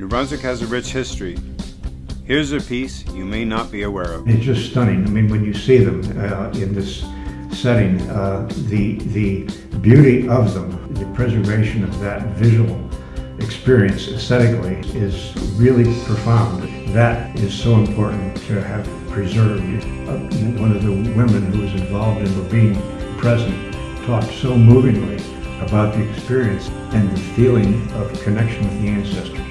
New Brunswick has a rich history. Here's a piece you may not be aware of. It's just stunning. I mean, when you see them uh, in this setting, uh, the the beauty of them, the preservation of that visual experience aesthetically is really profound. That is so important to have preserved. Uh, one of the women who was involved in being present talked so movingly about the experience and the feeling of connection with the ancestors.